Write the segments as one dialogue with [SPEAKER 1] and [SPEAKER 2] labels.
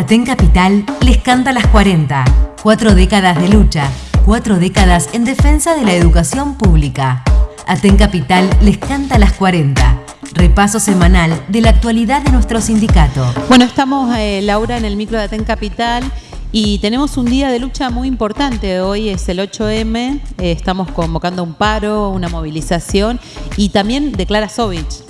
[SPEAKER 1] Aten Capital les canta las 40. Cuatro décadas de lucha, cuatro décadas en defensa de la educación pública. Aten Capital les canta las 40. Repaso semanal de la actualidad de nuestro sindicato.
[SPEAKER 2] Bueno, estamos, eh, Laura, en el micro de Aten Capital y tenemos un día de lucha muy importante. Hoy es el 8M, eh, estamos convocando un paro, una movilización y también declara Sovich.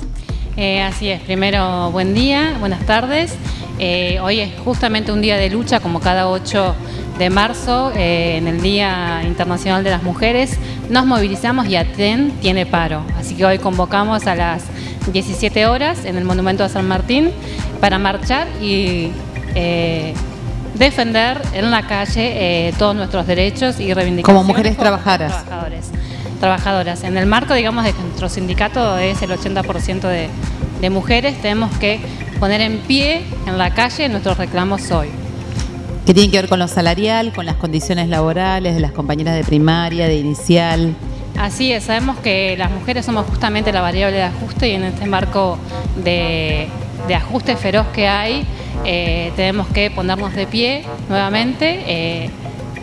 [SPEAKER 3] Eh, así es, primero buen día, buenas tardes. Eh, hoy es justamente un día de lucha como cada 8 de marzo, eh, en el Día Internacional de las Mujeres. Nos movilizamos y ATEN tiene paro, así que hoy convocamos a las 17 horas en el Monumento de San Martín para marchar y defender en la calle todos nuestros derechos y reivindicaciones.
[SPEAKER 2] Como mujeres trabajadoras.
[SPEAKER 3] trabajadoras. En el marco, digamos, de que nuestro sindicato es el 80% de, de mujeres, tenemos que poner en pie en la calle nuestros reclamos hoy.
[SPEAKER 2] ¿Qué tiene que ver con lo salarial, con las condiciones laborales de las compañeras de primaria, de inicial?
[SPEAKER 3] Así es, sabemos que las mujeres somos justamente la variable de ajuste y en este marco de, ajuste feroz que hay, eh, tenemos que ponernos de pie nuevamente. Eh,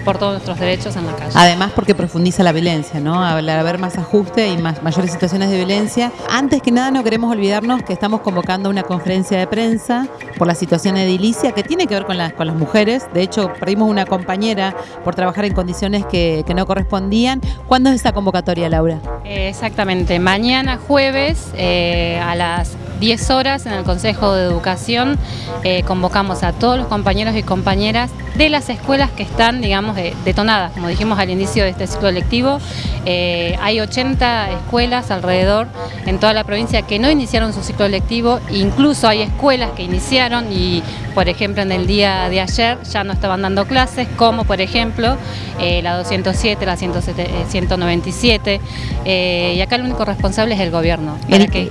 [SPEAKER 3] por todos nuestros derechos en la calle.
[SPEAKER 2] Además porque profundiza la violencia, ¿no? Al haber más ajuste y más, mayores situaciones de violencia. Antes que nada no queremos olvidarnos que estamos convocando una conferencia de prensa por la situación edilicia que tiene que ver con, las con las mujeres. De hecho, perdimos una compañera por trabajar en condiciones que, no correspondían. ¿Cuándo es esa convocatoria, Laura?
[SPEAKER 3] exactamente, mañana jueves eh, a las 10 horas en el Consejo de Educación eh, convocamos a todos los compañeros y compañeras de las escuelas que están, digamos, detonadas, como dijimos al inicio de este ciclo lectivo. Eh, hay 80 escuelas alrededor en toda la provincia que no iniciaron su ciclo lectivo, incluso hay escuelas que iniciaron y, por ejemplo, en el día de ayer ya no estaban dando clases, como por ejemplo eh, la 207, la 197, y acá el único responsable es el gobierno.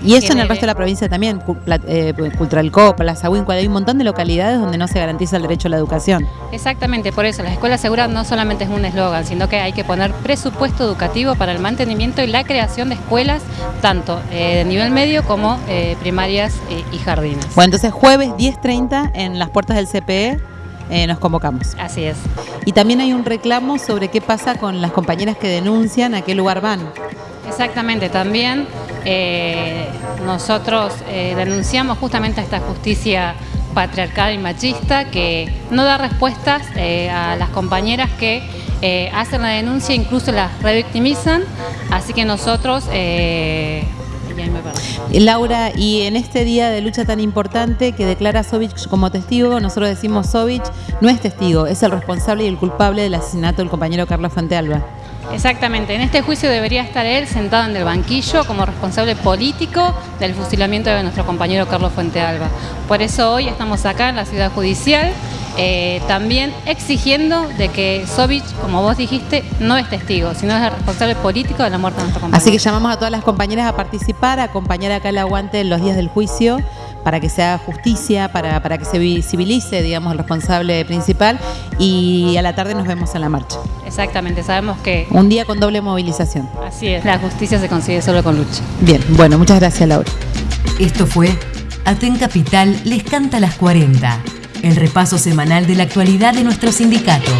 [SPEAKER 2] y eso en el resto de la provincia también también, eh, Cultralcó, Plaza Huínculo, hay un montón de localidades donde no se garantiza el derecho a la educación.
[SPEAKER 3] Exactamente, por eso la escuela segura no solamente es un eslogan, sino que hay que poner presupuesto educativo para el mantenimiento y la creación de escuelas, tanto eh, de nivel medio como eh, primarias y jardines.
[SPEAKER 2] Bueno, entonces jueves 10.30 en las puertas del CPE nos convocamos.
[SPEAKER 3] Así es.
[SPEAKER 2] Y también hay un reclamo sobre qué pasa con las compañeras que denuncian a qué lugar van.
[SPEAKER 3] Exactamente, también eh, nosotros eh, denunciamos justamente esta justicia patriarcal y machista que no da respuestas eh, a las compañeras que hacen la denuncia, incluso las revictimizan, así que nosotros...
[SPEAKER 2] Laura, y en este día de lucha tan importante que declara Sovich como testigo, nosotros decimos Sovich no es testigo, es el responsable y el culpable del asesinato del compañero Carlos Fuentealba.
[SPEAKER 3] Exactamente, en este juicio debería estar él sentado en el banquillo como responsable político del fusilamiento de nuestro compañero Carlos Fuentealba. Por eso hoy estamos acá en la ciudad judicial, eh, también exigiendo de que Sovich, como vos dijiste, no es testigo, sino es el responsable político de la muerte de nuestro compañero.
[SPEAKER 2] Así que llamamos a todas las compañeras a participar, a acompañar acá el aguante en los días del juicio para que se haga justicia, para, para que se visibilice, digamos, el responsable principal y a la tarde nos vemos en la marcha.
[SPEAKER 3] Exactamente, sabemos que...
[SPEAKER 2] Un día con doble movilización.
[SPEAKER 3] Así es, la justicia se consigue solo con lucha.
[SPEAKER 2] Bien, bueno, muchas gracias Laura.
[SPEAKER 1] Esto fue Aten Capital les canta las 40, el repaso semanal de la actualidad de nuestro sindicato.